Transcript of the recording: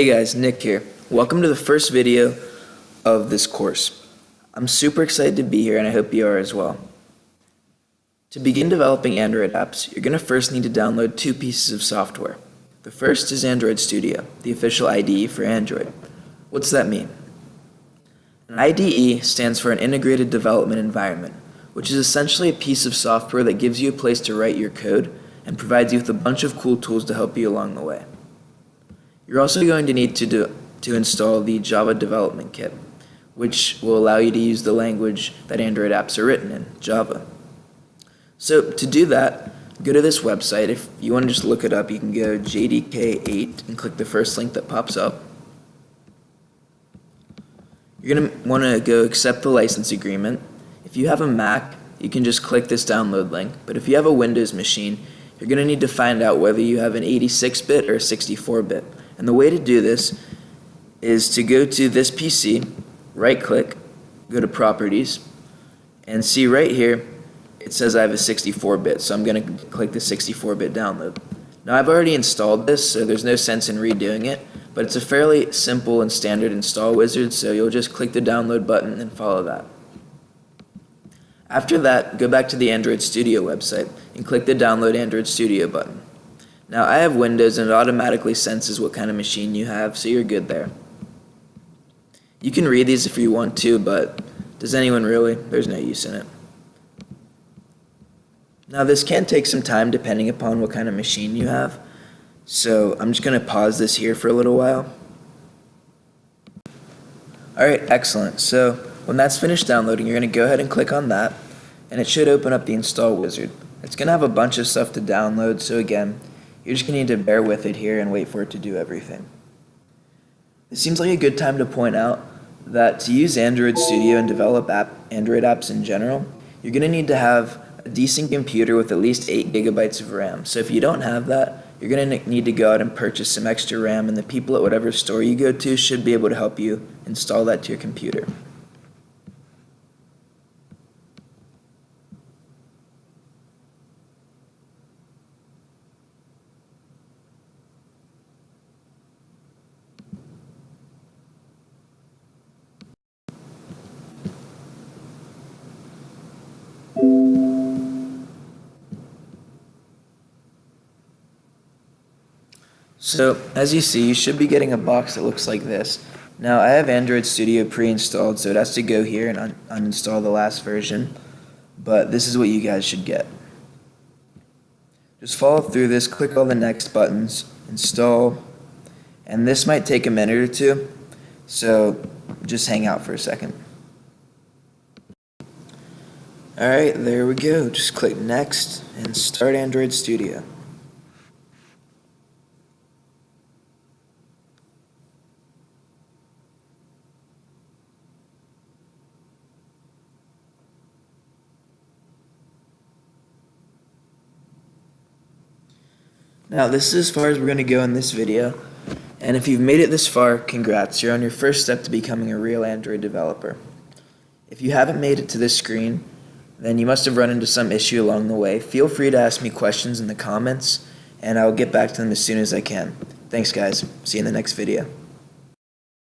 Hey guys, Nick here. Welcome to the first video of this course. I'm super excited to be here and I hope you are as well. To begin developing Android apps, you're going to first need to download two pieces of software. The first is Android Studio, the official IDE for Android. What's that mean? An IDE stands for an Integrated Development Environment, which is essentially a piece of software that gives you a place to write your code and provides you with a bunch of cool tools to help you along the way. You're also going to need to, do, to install the Java Development Kit, which will allow you to use the language that Android apps are written in, Java. So to do that, go to this website. If you want to just look it up, you can go JDK8 and click the first link that pops up. You're going to want to go accept the license agreement. If you have a Mac, you can just click this download link. But if you have a Windows machine, you're going to need to find out whether you have an 86-bit or a 64-bit. And the way to do this is to go to this PC, right click, go to properties, and see right here, it says I have a 64-bit, so I'm going to click the 64-bit download. Now I've already installed this, so there's no sense in redoing it, but it's a fairly simple and standard install wizard, so you'll just click the download button and follow that. After that, go back to the Android Studio website and click the Download Android Studio button. Now I have Windows and it automatically senses what kind of machine you have, so you're good there. You can read these if you want to, but does anyone really? There's no use in it. Now this can take some time depending upon what kind of machine you have, so I'm just going to pause this here for a little while. Alright, excellent. So when that's finished downloading, you're going to go ahead and click on that, and it should open up the install wizard. It's going to have a bunch of stuff to download, so again, you're just going to need to bear with it here and wait for it to do everything. It seems like a good time to point out that to use Android Studio and develop app, Android apps in general, you're going to need to have a decent computer with at least 8 gigabytes of RAM. So if you don't have that, you're going to need to go out and purchase some extra RAM and the people at whatever store you go to should be able to help you install that to your computer. So as you see, you should be getting a box that looks like this. Now I have Android Studio pre-installed, so it has to go here and un uninstall the last version. But this is what you guys should get. Just follow through this, click all the next buttons, install, and this might take a minute or two, so just hang out for a second. Alright, there we go. Just click next and start Android Studio. Now this is as far as we're going to go in this video. And if you've made it this far, congrats, you're on your first step to becoming a real Android developer. If you haven't made it to this screen, then you must have run into some issue along the way. Feel free to ask me questions in the comments, and I'll get back to them as soon as I can. Thanks guys, see you in the next video.